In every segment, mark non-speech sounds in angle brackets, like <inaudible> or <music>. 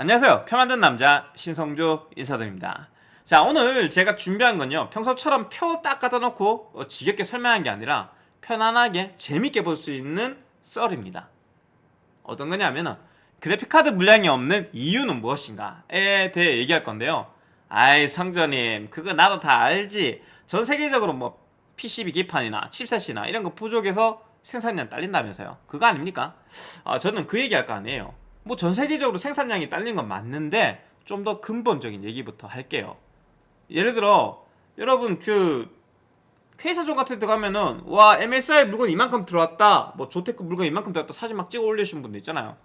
안녕하세요. 표 만든 남자 신성조 인사드립니다. 자 오늘 제가 준비한 건요. 평소처럼 표딱 갖다 놓고 어, 지겹게 설명한 게 아니라 편안하게 재밌게 볼 수 있는 썰입니다. 어떤 거냐면은 그래픽카드 물량이 없는 이유는 무엇인가에 대해 얘기할 건데요. 아이 성전님 그거 나도 다 알지. 전 세계적으로 뭐 PCB 기판이나 칩셋이나 이런 거 부족해서 생산량 딸린다면서요. 그거 아닙니까? 아, 저는 그 얘기할 거 아니에요 뭐 전 세계적으로 생산량이 딸린 건 맞는데 좀 더 근본적인 얘기부터 할게요. 예를 들어 여러분 그 회사점 같은 데 가면은 와 MSI 물건 이만큼 들어왔다. 뭐 조테크 물건 이만큼 들어왔다 사진 막 찍어 올리시는 분들 있잖아요.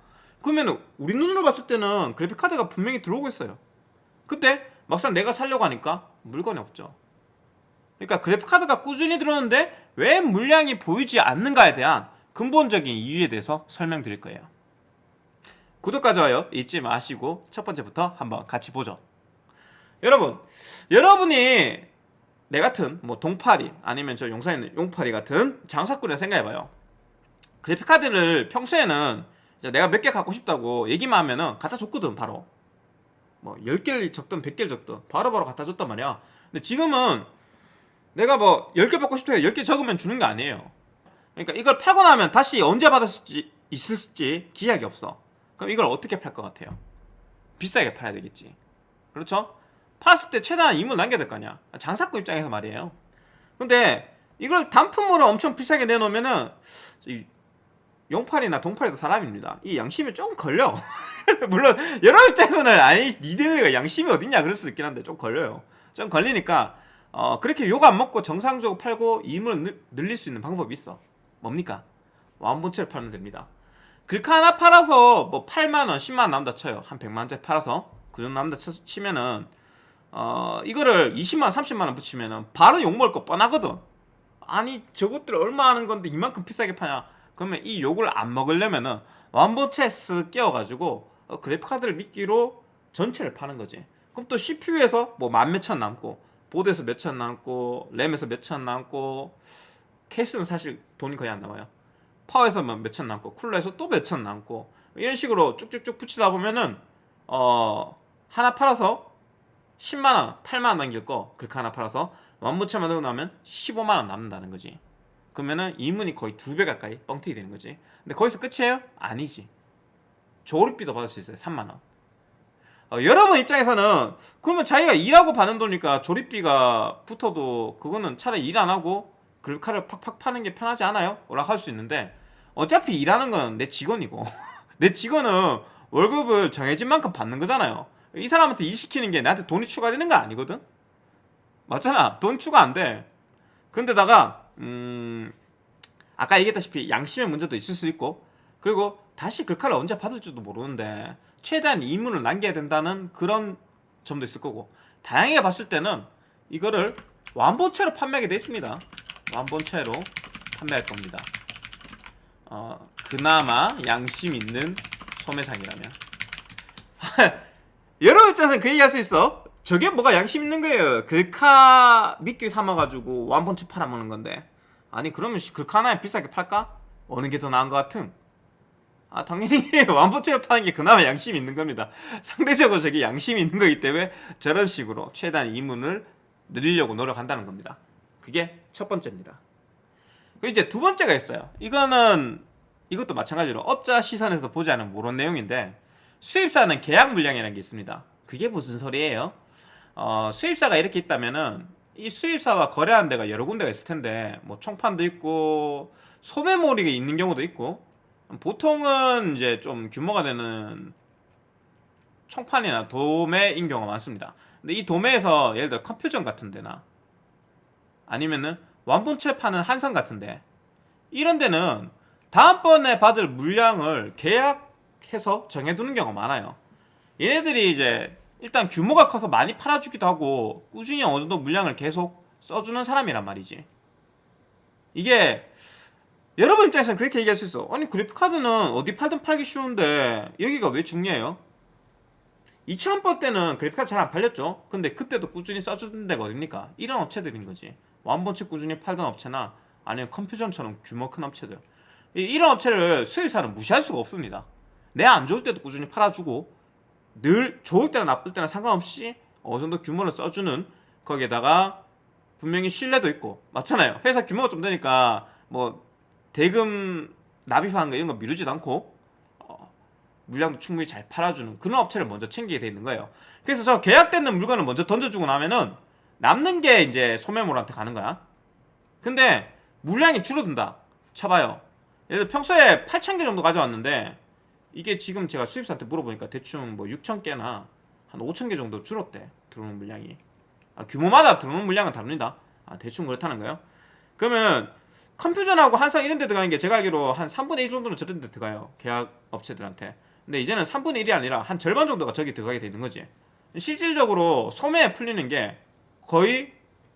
그러면 우리 눈으로 봤을 때는 그래픽카드가 분명히 들어오고 있어요. 근데 막상 내가 살려고 하니까 물건이 없죠. 그러니까 그래픽카드가 꾸준히 들어오는데 왜 물량이 보이지 않는가에 대한 근본적인 이유에 대해서 설명드릴 거예요 구독과 좋아요 잊지 마시고 첫 번째부터 한번 같이 보죠. 여러분 여러분이 내 같은 뭐 동파리 아니면 저 용산에 있는 용파리 같은 장사꾼이라 생각해봐요. 그래픽카드를 평소에는 내가 몇 개 갖고 싶다고 얘기만 하면은 갖다 줬거든 바로. 뭐 10개를 적든 100개를 적든 바로바로 갖다 줬단 말이야. 근데 지금은 내가 뭐 10개 받고 싶다 10개 적으면 주는 게 아니에요. 그러니까 이걸 팔고 나면 다시 언제 받았을지 있을지 기약이 없어 그럼 이걸 어떻게 팔 것 같아요? 비싸게 팔아야 되겠지. 그렇죠? 팔았을 때 최대한 이물 남겨야 될 거 아니야. 장사꾼 입장에서 말이에요. 근데 이걸 단품으로 엄청 비싸게 내놓으면은 용팔이나 동팔이도 사람입니다. 이 양심이 좀 걸려. <laughs> 물론 여러 입장에서는 아니 니네가 양심이 어딨냐 그럴 수도 있긴 한데 좀 걸려요. 좀 걸리니까 어 그렇게 욕 안 먹고 정상적으로 팔고 이물을 늘릴 수 있는 방법이 있어. 뭡니까? 완본체를 팔면 됩니다 글카 하나 팔아서 뭐 8만원 10만원 남다 쳐요. 한 100만원짜리 팔아서 그 정도 남다 치면은 어 이거를 20만원 30만원 붙이면은 바로 욕먹을 거 뻔하거든. 아니 저것들 얼마 하는 건데 이만큼 비싸게 파냐? 그러면 이 욕을 안 먹으려면은 완본체 쓱 끼워가지고 어, 그래픽카드를 미끼로 전체를 파는 거지. 그럼 또 CPU에서 뭐 만 몇천 남고 보드에서 몇천 남고 램에서 몇천 남고 케이스는 사실 돈이 거의 안 남아요 파워에서 뭐 몇천 남고 쿨러에서 또 몇 천 남고 이런 식으로 쭉쭉쭉 붙이다 보면은 어 하나 팔아서 10만원 8만원 남길 거 글카 하나 팔아서 완부채 만들고 나면 15만원 남는다는 거지. 그러면은 이문이 거의 두 배 가까이 뻥튀기 되는 거지. 근데 거기서 끝이에요? 아니지. 조립비도 받을 수 있어요 3만원. 어, 여러분 입장에서는 그러면 자기가 일하고 받는 돈이니까 조립비가 붙어도 그거는 차라리 일 안 하고 글카를 팍팍 파는 게 편하지 않아요? 라고 할 수 있는데 어차피 일하는 건 내 직원이고 <laughs> 내 직원은 월급을 정해진 만큼 받는 거잖아요 이 사람한테 일 시키는 게 나한테 돈이 추가되는 거 아니거든? 맞잖아 돈 추가 안돼 근데다가 음 아까 얘기했다시피 양심의 문제도 있을 수 있고 그리고 다시 글카를 언제 받을지도 모르는데 최대한 이문을 남겨야 된다는 그런 점도 있을 거고 다양하게 봤을 때는 이거를 완본체로 판매하게 돼 있습니다 완본체로 판매할 겁니다. 어, 그나마 양심 있는 소매상이라면. <laughs> 여러 입장에서는 그 얘기 할 수 있어? 저게 뭐가 양심 있는 거예요? 글카 미끼 삼아가지고 완본체 팔아먹는 건데. 아니 그러면 글카 하나에 비싸게 팔까? 어느 게 더 나은 것 같은? 아 당연히 <laughs> 완본체를 파는 게 그나마 양심이 있는 겁니다. <laughs> 상대적으로 저게 양심이 있는 거기 때문에 저런 식으로 최대한 이문을 늘리려고 노력한다는 겁니다 그게 첫 번째입니다. 그 이제 두 번째가 있어요. 이거는 이것도 마찬가지로 업자 시선에서 보지 않은 모르는 내용인데 수입사는 계약 물량이라는 게 있습니다. 그게 무슨 소리예요? 어, 수입사가 이렇게 있다면은 이 수입사와 거래하는 데가 여러 군데가 있을 텐데 뭐 총판도 있고 소매몰이가 있는 경우도 있고 보통은 이제 좀 규모가 되는 총판이나 도매인 경우가 많습니다. 근데 이 도매에서 예를 들어 컴퓨전 같은 데나 아니면은 완본체 파는 한선 같은데. 이런 데는 다음번에 받을 물량을 계약해서 정해두는 경우가 많아요. 얘네들이 이제 일단 규모가 커서 많이 팔아주기도 하고 꾸준히 어느 정도 물량을 계속 써주는 사람이란 말이지. 이게 여러분 입장에서는 그렇게 얘기할 수 있어. 아니 그래픽카드는 어디 팔든 팔기 쉬운데 여기가 왜 중요해요? 2000번 때는 그래픽카드 잘 안 팔렸죠? 근데 그때도 꾸준히 써주는 데가 어딥니까? 이런 업체들인 거지 완본체 꾸준히 팔던 업체나 아니면 컴퓨전처럼 규모 큰 업체들 이런 업체를 수입사는 무시할 수가 없습니다 내 안 좋을 때도 꾸준히 팔아주고 늘 좋을 때나 나쁠 때나 상관없이 어느 정도 규모를 써주는 거기에다가 분명히 신뢰도 있고 맞잖아요. 회사 규모가 좀 되니까 뭐 대금 납입하는 거 이런 거 미루지도 않고 어, 물량도 충분히 잘 팔아주는 그런 업체를 먼저 챙기게 돼 있는 거예요. 그래서 저 계약되는 물건을 먼저 던져주고 나면은 남는 게 이제 소매몰한테 가는 거야. 근데 물량이 줄어든다. 쳐봐요. 들어 평소에 8,000개 정도 가져왔는데 이게 지금 제가 수입사한테 물어보니까 대충 뭐 6,000개나 한 5,000개 정도 줄었대. 들어오는 물량이. 아, 규모마다 들어오는 물량은 다릅니다. 아, 대충 그렇다는 거예요. 그러면 컴퓨전하고 한상 이런 데 들어가는 게 제가 알기로 한 3분의 1 정도는 저런 데 들어가요. 계약 업체들한테. 근데 이제는 3분의 1이 아니라 한 절반 정도가 저기 들어가게 되는 거지. 실질적으로 소매에 풀리는 게 거의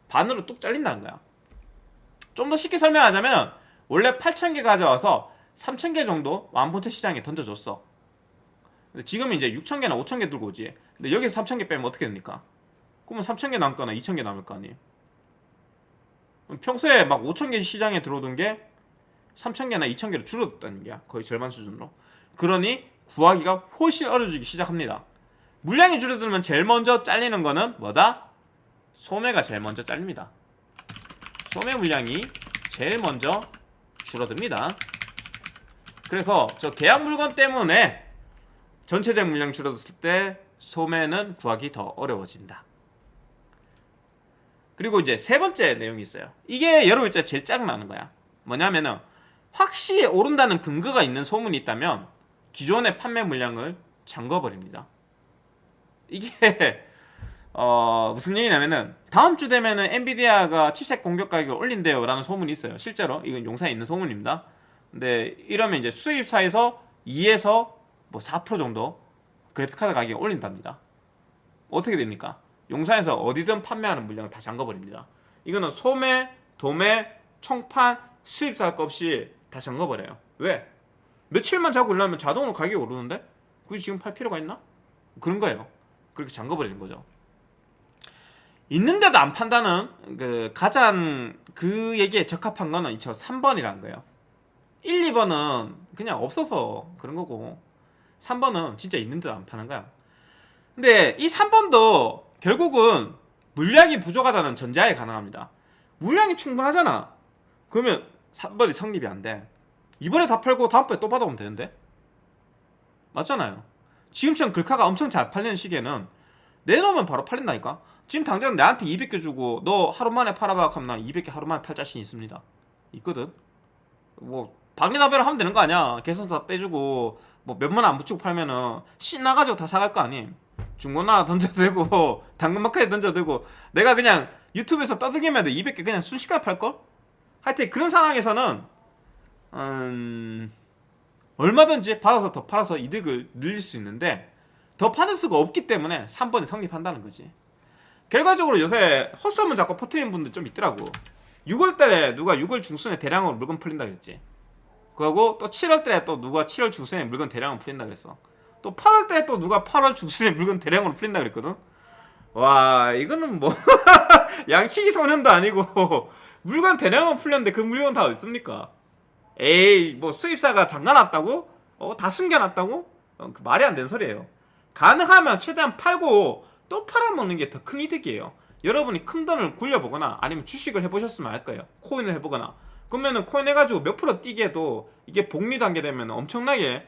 반으로 뚝 잘린다는 거야. 좀 더 쉽게 설명하자면 원래 8,000개 가져와서 3,000개 정도 완본체 시장에 던져줬어. 지금 이제 6,000개나 5,000개 들고 오지. 근데 여기서 3,000개 빼면 어떻게 됩니까? 그러면 3,000개 남거나 2,000개 남을 거 아니에요. 평소에 막 5,000개 시장에 들어오던 게 3,000개나 2,000개로 줄어들었다는 거야. 거의 절반 수준으로. 그러니 구하기가 훨씬 어려지기 시작합니다. 물량이 줄어들면 제일 먼저 잘리는 거는 뭐다? 소매가 제일 먼저 잘립니다. 소매 물량이 제일 먼저 줄어듭니다. 그래서 저 계약 물건 때문에 전체적 물량 줄어들었을 때 소매는 구하기 더 어려워진다. 그리고 이제 세 번째 내용이 있어요. 이게 여러분 진짜 제일 짜증나는 거야. 뭐냐면은 확실히 오른다는 근거가 있는 소문이 있다면 기존의 판매 물량을 잠궈버립니다. 이게 <laughs> 어 무슨 얘기냐면은 다음 주 되면은 엔비디아가 칩셋 공격 가격을 올린대요 라는 소문이 있어요. 실제로 이건 용사에 있는 소문입니다. 근데 이러면 이제 수입사에서 2에서 뭐 4% 정도 그래픽카드 가격이 올린답니다. 어떻게 됩니까? 용사에서 어디든 판매하는 물량을 다 잠궈버립니다. 이거는 소매, 도매, 총판, 수입사 거 없이 다 잠궈버려요. 왜? 며칠만 자고 일하면 자동으로 가격이 오르는데? 굳이 지금 팔 필요가 있나? 그런 거예요. 그렇게 잠궈버리는 거죠. 있는데도 안 판다는 그 가장 그 얘기에 적합한 거는 저 3번이라는 거예요. 1, 2번은 그냥 없어서 그런 거고 3번은 진짜 있는데도 안 파는 거야. 근데 이 3번도 결국은 물량이 부족하다는 전제하에 가능합니다. 물량이 충분하잖아. 그러면 3번이 성립이 안 돼. 이번에 다 팔고 다음번에 또 받아오면 되는데? 맞잖아요. 지금처럼 글카가 엄청 잘 팔리는 시기에는 내놓으면 바로 팔린다니까? 지금 당장 나한테 200개 주고 너 하루 만에 팔아봐 하면 난 200개 하루 만에 팔 자신 있습니다. 있거든? 뭐 박리나베를 하면 되는 거 아니야. 계산서 다 떼주고 뭐 몇만 원안 붙이고 팔면은 신나가지고 다 사갈 거 아님. 중고나라 던져도 되고 <laughs> 당근마켓에 던져도 되고 내가 그냥 유튜브에서 떠들기만 해도 200개 그냥 순식간에 팔걸? 하여튼 그런 상황에서는 음... 얼마든지 받아서 더 팔아서 이득을 늘릴 수 있는데 더 받을 수가 없기 때문에 3번이 성립한다는 거지 결과적으로 요새 헛소문 자꾸 퍼트리는 분들 좀 있더라고. 6월달에 누가 6월 중순에 대량으로 물건 풀린다 그랬지. 그리고 또 7월달에 또 누가 7월 중순에 물건 대량으로 풀린다 그랬어. 또 8월달에 또 누가 8월 중순에 물건 대량으로 풀린다 그랬거든. 와 이거는 뭐 <laughs> 양치기 소년도 아니고 <laughs> 물건 대량으로 풀렸는데 그 물건 다 어디 있습니까? 에이 뭐 수입사가 잠가놨다고? 어, 다 숨겨놨다고? 어, 그 말이 안 되는 소리예요. 가능하면 최대한 팔고 또 팔아먹는 게 더 큰 이득이에요. 여러분이 큰 돈을 굴려보거나 아니면 주식을 해보셨으면 알 거예요. 코인을 해보거나. 그러면은 코인 해가지고 몇 프로 뛰게 해도 이게 복리 단계 되면 엄청나게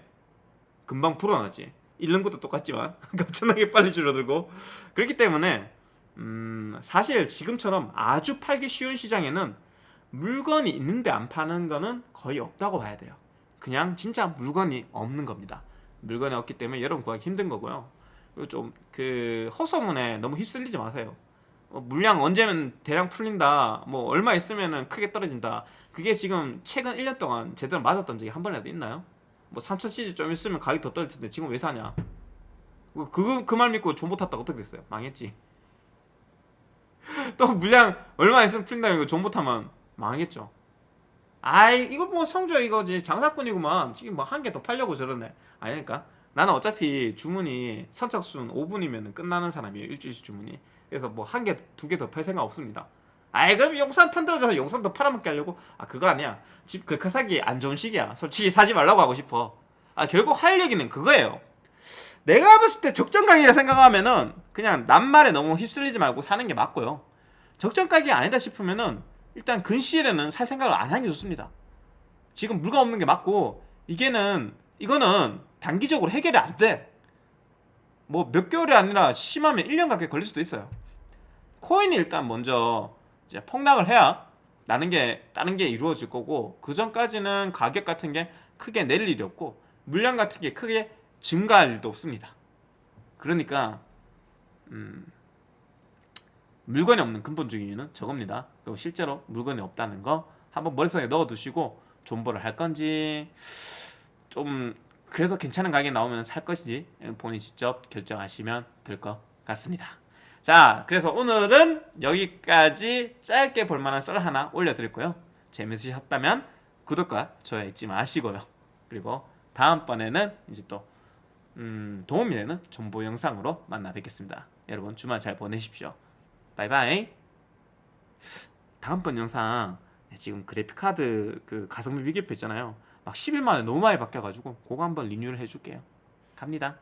금방 불어나지. 잃는 것도 똑같지만 <laughs> 엄청나게 빨리 줄어들고. 그렇기 때문에 음, 사실 지금처럼 아주 팔기 쉬운 시장에는 물건이 있는데 안 파는 거는 거의 없다고 봐야 돼요. 그냥 진짜 물건이 없는 겁니다. 물건이 없기 때문에 여러분 구하기 힘든 거고요 좀 그 허소문에 너무 휩쓸리지 마세요. 어, 물량 언제면 대량 풀린다 뭐 얼마 있으면 크게 떨어진다. 그게 지금 최근 1년 동안 제대로 맞았던 적이 한 번이라도 있나요? 뭐 3차 시즈 좀 있으면 가격이 더 떨어질 텐데 지금 왜 사냐? 그거 그 말 믿고 존버 탔다가 어떻게 됐어요? 망했지. <laughs> 또 물량 얼마 있으면 풀린다고 이거 존버 타면 망했죠. 아이 이거 뭐 성조 이거지 장사꾼이구만. 지금 뭐 한 개 더 팔려고 저러네. 아니니까 나는 어차피 주문이 선착순 5분이면 끝나는 사람이에요 일주일씩 주문이. 그래서 뭐 한 개 두 개 더 팔 생각 없습니다. 아이 그럼 용산 편들어져서 용산 더 팔아먹게 하려고? 아 그거 아니야. 집 글카 사기 안 좋은 시기야. 솔직히 사지 말라고 하고 싶어. 아 결국 할 얘기는 그거예요. 내가 봤을 때 적정 가격이라 생각하면은 그냥 낱말에 너무 휩쓸리지 말고 사는 게 맞고요. 적정 가격이 아니다 싶으면은 일단 근시일에는 살 생각을 안 하는 게 좋습니다. 지금 물건 없는 게 맞고 이게는 이거는 단기적으로 해결이 안 돼. 뭐 몇 개월이 아니라 심하면 1년 가까이 걸릴 수도 있어요. 코인이 일단 먼저 이제 폭락을 해야 나는 게 다른 게 이루어질 거고 그 전까지는 가격 같은 게 크게 내릴 일이 없고 물량 같은 게 크게 증가할 일도 없습니다. 그러니까 음, 물건이 없는 근본적인 이유는 저겁니다. 그리고 실제로 물건이 없다는 거 한번 머릿속에 넣어두시고 존버를 할 건지 좀 그래서 괜찮은 가격이 나오면 살 것인지 본인 직접 결정하시면 될 것 같습니다. 자, 그래서 오늘은 여기까지 짧게 볼만한 썰 하나 올려드렸고요. 재밌으셨다면 구독과 좋아요 잊지 마시고요. 그리고 다음번에는 이제 또 음, 도움이 되는 정보 영상으로 만나 뵙겠습니다. 여러분 주말 잘 보내십시오. 바이바이. 다음번 영상 지금 그래픽 카드 그 가성비 비교표 있잖아요. 막 11만에 너무 많이 바뀌어가지고 그거 한번 리뉴얼 해줄게요. 갑니다.